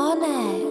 on it.